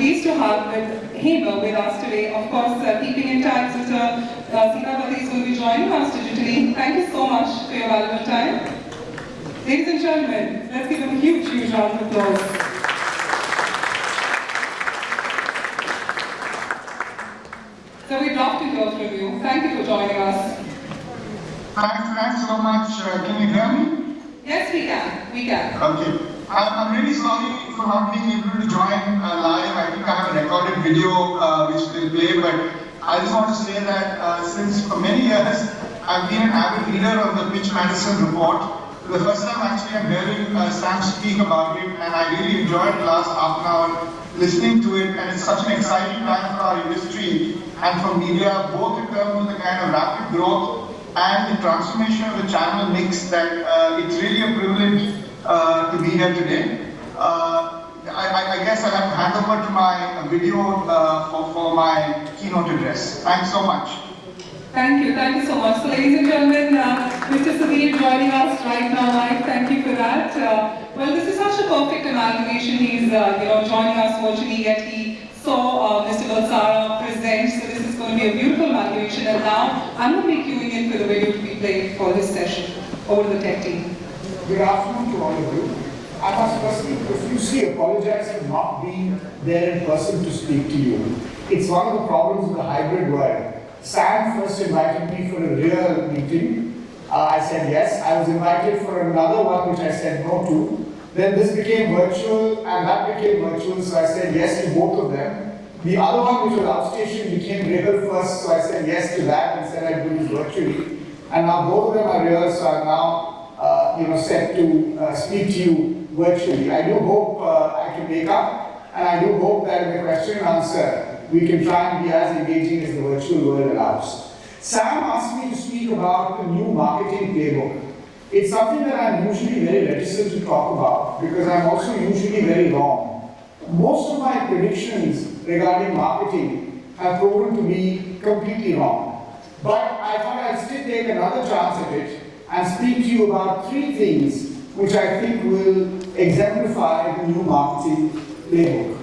pleased to have with him with us today. Of course, uh, keeping in touch, Mr. Uh, Sitapati is going to be joining us digitally. Thank you so much for your valuable time. Ladies and gentlemen, let's give him a huge, huge round of applause. So we'd love to hear from you. Thank you for joining us. Thanks, thanks so much. Uh, can you hear me? Yes, we can. We can. Okay. I'm, I'm really sorry for not being able to join uh, live. I think I have a recorded video uh, which will play, but I just want to say that uh, since for many years I've been an avid reader of the Pitch Madison report. The first time actually I'm hearing uh, Sam speak about it and I really enjoyed the last half an hour listening to it and it's such an exciting time for our industry and for media, both in terms of the kind of rapid growth and the transformation of the channel mix that uh, it's really a privilege uh, to be here today. Uh, I, I, guess I'll have to hand over to my video uh, for, for my keynote address. Thanks so much. Thank you, thank you so much. So ladies and gentlemen, uh, Mr. Sudhir joining us right now live, thank you for that. Uh, well, this is such a perfect amalgamation. He's uh, you know, joining us virtually, yet he saw uh, Mr. Balsara present, so this is going to be a beautiful amalgamation. And now, I'm going to be queuing in for the video to be played for this session. Over to the tech team. Good afternoon to all of you. I must firstly profusely apologize for not being there in person to speak to you. It's one of the problems of the hybrid world. Sam first invited me for a real meeting. Uh, I said yes. I was invited for another one which I said no to. Then this became virtual and that became virtual, so I said yes to both of them. The other one, which was outstation, became real first, so I said yes to that and said I'd do this virtually. And now both of them are real, so I'm now uh, you know, set to uh, speak to you virtually. I do hope uh, I can make up, and I do hope that in the question and answer, we can try and be as engaging as the virtual world allows. Sam asked me to speak about the new marketing playbook. It's something that I'm usually very reticent to talk about because I'm also usually very wrong. Most of my predictions regarding marketing have proven to be completely wrong. But I thought I'd still take another chance at it and speak to you about three things which I think will exemplify the new marketing playbook.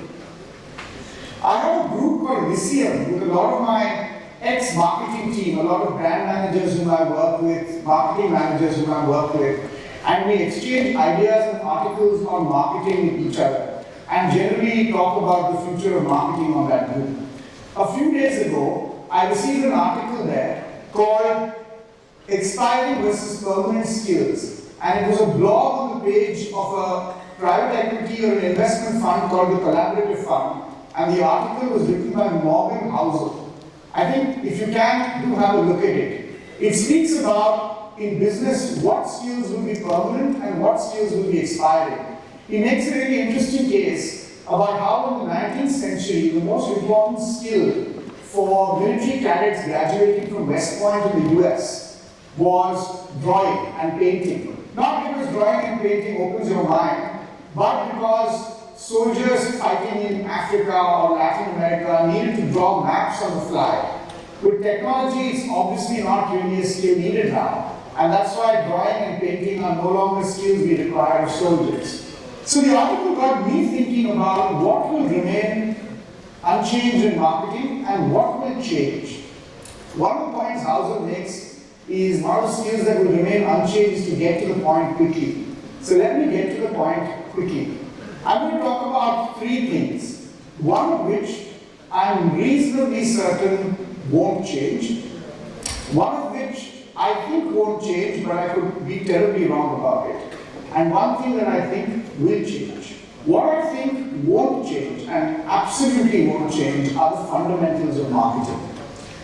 I have a group called Lyceum with a lot of my ex-marketing team, a lot of brand managers whom I work with, marketing managers whom I work with, and we exchange ideas and articles on marketing with each other, and generally talk about the future of marketing on that group. A few days ago, I received an article there called Expiring versus Permanent Skills, and it was a blog on the page of a private equity or an investment fund called the Collaborative Fund, and the article was written by Morgan Housel. I think if you can, do have a look at it. It speaks about, in business, what skills will be permanent and what skills will be expiring. He makes a very interesting case about how in the 19th century, the most important skill for military cadets graduating from West Point in the US was drawing and painting. Not because drawing and painting opens your mind, but because soldiers fighting in Africa or Latin America needed to draw maps on the fly. With technology, it's obviously not really a skill needed now. And that's why drawing and painting are no longer skills we require of soldiers. So the article got me thinking about what will remain unchanged in marketing and what will change. One of the points Housel makes is one of the skills that will remain unchanged is to get to the point quickly. So let me get to the point quickly. I'm going to talk about three things, one of which I'm reasonably certain won't change, one of which I think won't change, but I could be terribly wrong about it, and one thing that I think will change. What I think won't change, and absolutely won't change, are the fundamentals of marketing.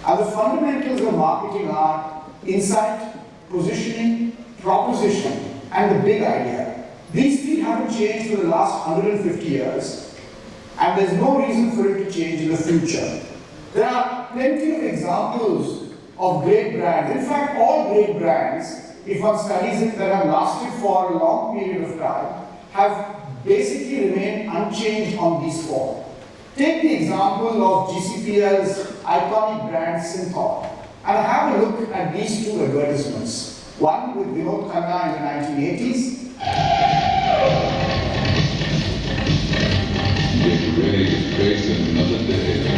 And the fundamentals of marketing are insight, positioning, proposition, and the big idea. These three haven't changed for the last 150 years, and there's no reason for it to change in the future. There are plenty of examples of great brands. In fact, all great brands, if one studies it, that have lasted for a long period of time, have basically remained unchanged on these four. Take the example of GCPL's iconic brand Cinthol. And have a look at these two advertisements. One with Vinod Khanna in the 1980s. Get ready to face another day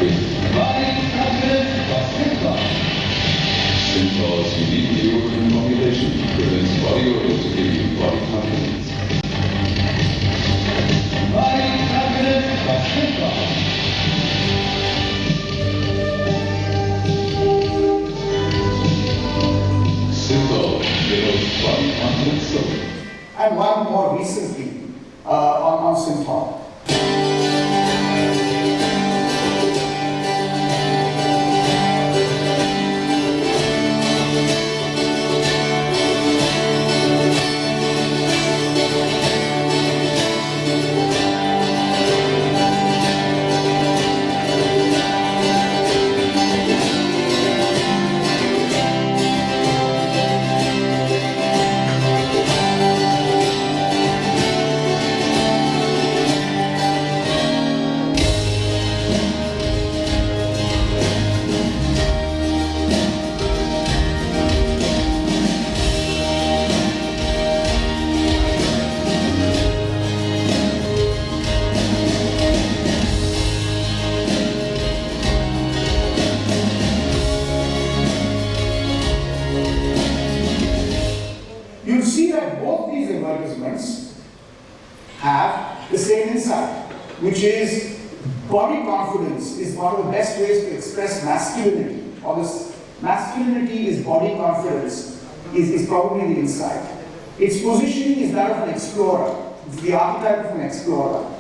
ways to express masculinity, or this masculinity is body confidence, is, is probably the insight. Its positioning is that of an explorer, it's the archetype of an explorer.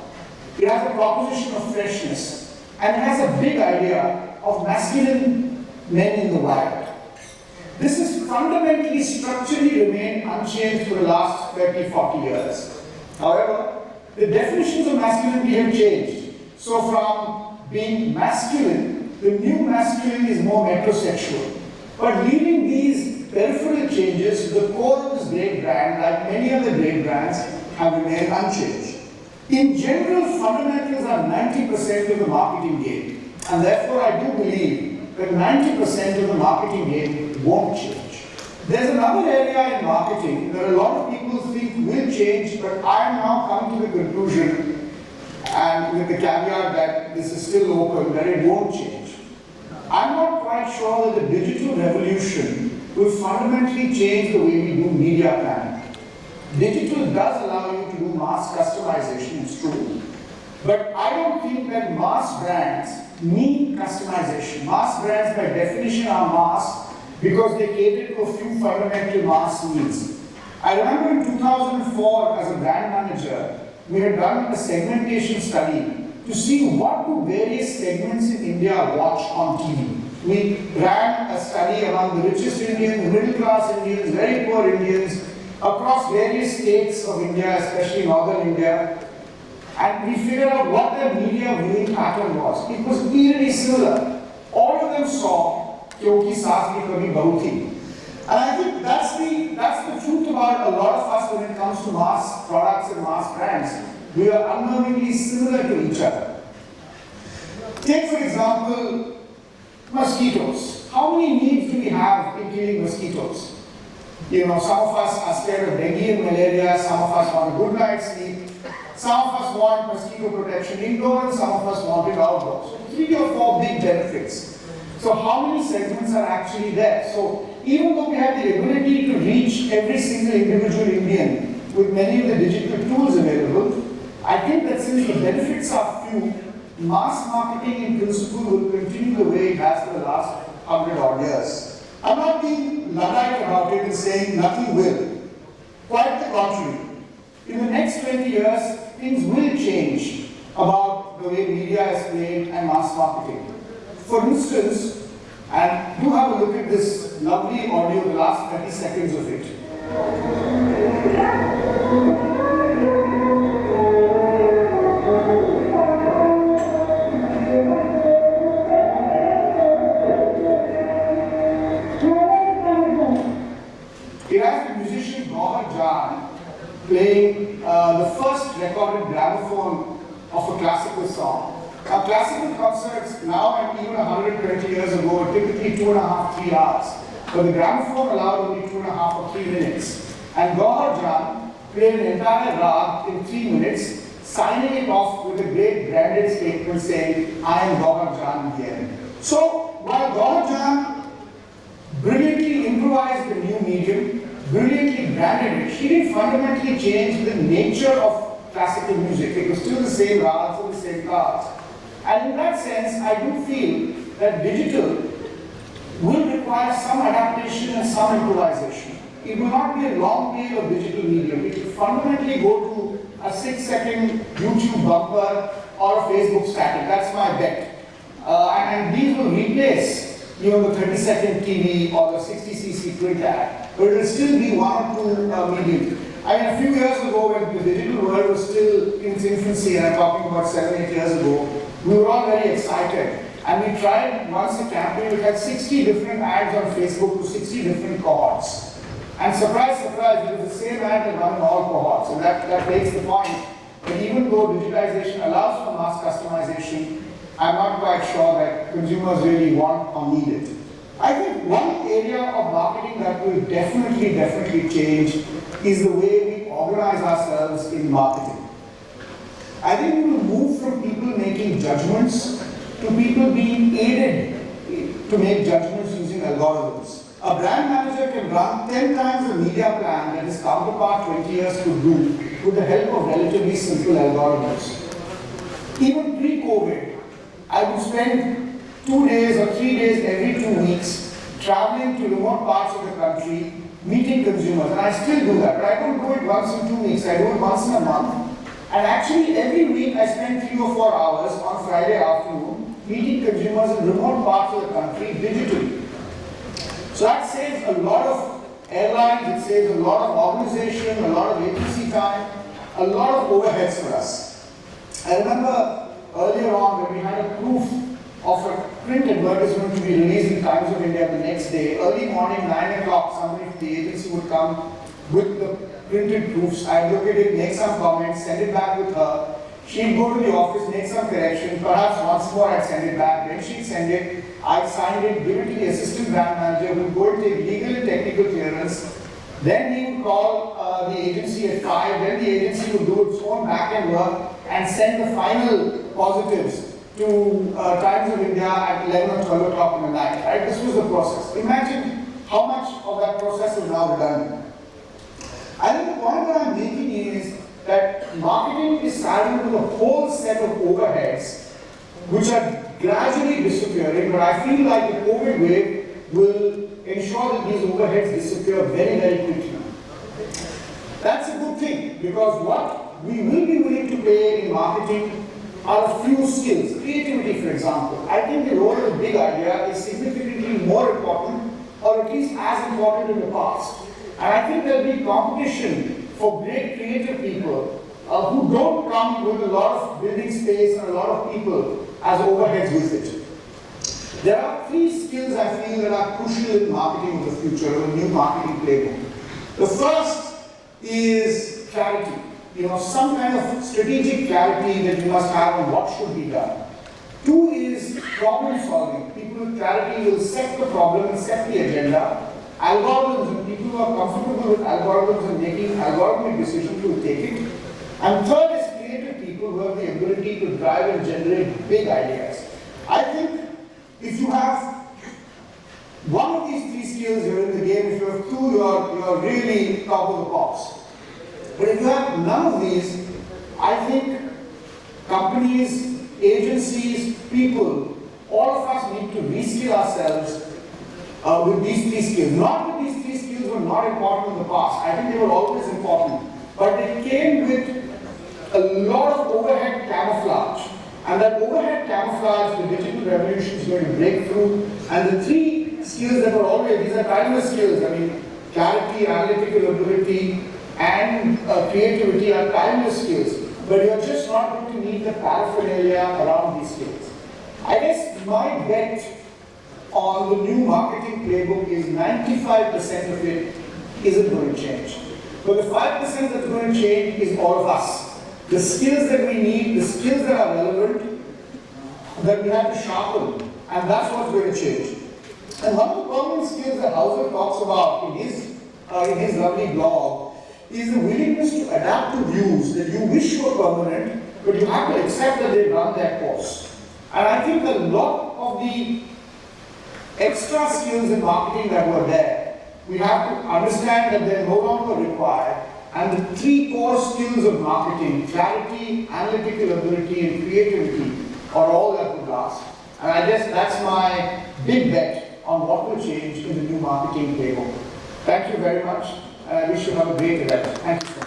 It has a proposition of freshness, and it has a big idea of masculine men in the wild. This has fundamentally, structurally remained unchanged for the last 30, 40 years. However, the definitions of masculinity have changed. So from being masculine, the new masculine is more metrosexual. But leaving these peripheral changes, the core of this great brand, like many other great brands, have remained unchanged. In general, fundamentals are 90% of the marketing game. And therefore, I do believe that 90% of the marketing game won't change. There's another area in marketing that a lot of people think will change, but I am now coming to the conclusion, and with the caveat that this is still open, that it won't change. I'm not quite sure that the digital revolution will fundamentally change the way we do media planning. Digital does allow you to do mass customization, it's true. But I don't think that mass brands need customization. Mass brands by definition are mass because they cater to a few fundamental mass needs. I remember in 2004 as a brand manager, we had done a segmentation study to see what do various segments India watch on TV. We ran a study among the richest Indians, middle class Indians, very poor Indians, across various states of India, especially northern India, and we figured out what their media viewing pattern was. It was eerily similar. All of them saw Kyoki Kabhi Bahu Thi. And I think that's the, that's the truth about a lot of us when it comes to mass products and mass brands. We are unknowingly similar to each other. Take for example, mosquitoes. How many needs do we have in killing mosquitoes? You know, some of us are scared of dengue and malaria, some of us want a good night's sleep, some of us want mosquito protection indoors, some of us want it outdoors. So three or four big benefits. So how many segments are actually there? So even though we have the ability to reach every single individual Indian with many of the digital tools available, I think that since the benefits are few, mass marketing in principle will continue the way it has for the last hundred odd years. I'm not being Luddite about it and saying nothing will. Quite the contrary. In the next 20 years, things will change about the way media is played and mass marketing. For instance, and do have a look at this lovely audio, the last 30 seconds of it. It recorded gramophone of a classical song. Now, classical concerts now and even 120 years ago typically two and a half, three hours. But the gramophone allowed only two and a half or three minutes. And Gauhar Jan played an entire rag in three minutes, signing it off with a great branded statement saying, I am Gauhar Jan again. So, while Gauhar brilliantly improvised the new medium, brilliantly branded it, she didn't fundamentally change the nature of classical music. It was still the same rags and the same cards. And in that sense, I do feel that digital will require some adaptation and some improvisation. It will not be a long tail of digital medium. It will fundamentally go to a six second YouTube bumper or a Facebook static. That's my bet. Uh, and, these will replace you know, the 30 second TV or the 60cc print ad. But it will still be one or two uh, mediums. I mean, a few years ago when the digital world was still in its infancy, and I'm talking about seven, eight years ago, we were all very excited. And we tried once a campaign, we had 60 different ads on Facebook to 60 different cohorts. And surprise, surprise, it was the same ad that run in all cohorts. And that, that makes the point that even though digitization allows for mass customization, I'm not quite sure that consumers really want or need it. I think one area of marketing that will definitely, definitely change is the way we organize ourselves in marketing. I think we will move from people making judgments to people being aided to make judgments using algorithms. A brand manager can run 10 times the media plan that his counterpart 20 years could do with the help of relatively simple algorithms. Even pre-COVID, I would spend two days or three days every two weeks traveling to remote parts of the country, meeting consumers, and I still do that, but I don't do it once in two weeks, I do it once in a month. And actually every week I spend three or four hours on Friday afternoon meeting consumers in remote parts of the country digitally. So that saves a lot of airlines, it saves a lot of organization, a lot of agency time, a lot of overheads for us. I remember earlier on when we had a proof of a print advertisement to be released in Times of India the next day, early morning, 9 o'clock, somebody from the agency would come with the printed proofs, I'd look at it, make some comments, send it back with her. She'd go to the office, make some correction, perhaps once more I'd send it back, then she'd send it, I'd sign it, give it to the assistant brand manager who'd go take legal and technical clearance. Then he would call uh, the agency at 5, then the agency would do its own back-end work and send the final positives to uh, Times of India at 11 or 12 o'clock in the night, right? This was the process. Imagine how much of that process is now done. I think the point that I'm making is that marketing is saddled with a whole set of overheads which are gradually disappearing, but I feel like the COVID wave will ensure that these overheads disappear very, very quickly. That's a good thing because what we will be willing to pay in marketing are a few skills. Creativity, for example. I think the role of the big idea is significantly more important or at least as important in the past. And I think there'll be competition for great creative people uh, who don't come with a lot of building space and a lot of people as overheads with it. There are three skills I feel that are crucial in marketing of the future, a new marketing playbook. The first is clarity. You know, some kind of strategic clarity that you must have on what should be done. Two is problem solving. People with clarity will set the problem and set the agenda algorithms and people who are comfortable with algorithms and making algorithmic decisions will take it. And third is creative people who have the ability to drive and generate big ideas. I think if you have one of these three skills, you're in the game. If you have two, you're, you're really top of the pops. But if you have none of these, I think companies, agencies, people, all of us need to reskill ourselves uh, with these three skills. Not that these three skills were not important in the past. I think they were always important. But they came with a lot of overhead camouflage. And that overhead camouflage, the digital revolution is going to break through. And the three skills that were always, these are timeless skills. I mean, clarity, analytical ability, and uh, creativity are timeless skills. But you're just not going to need the paraphernalia around these skills. I guess my bet on the new marketing playbook is 95% of it isn't going to change. But the 5% that's going to change is all of us. The skills that we need, the skills that are relevant, that we have to sharpen, and that's what's going to change. And one of the permanent skills that Housel talks about in his, uh, in his lovely blog is the willingness to adapt to views that you wish were permanent, but you have to accept that they run their course. And I think a lot of the extra skills in marketing that were there, we have to understand that they're no longer required. And the three core skills of marketing, clarity, analytical ability, and creativity, are all that would last. And I guess that's my big bet on what will change in the new marketing playbook. Thank you very much, I wish you have a great event. Thank you.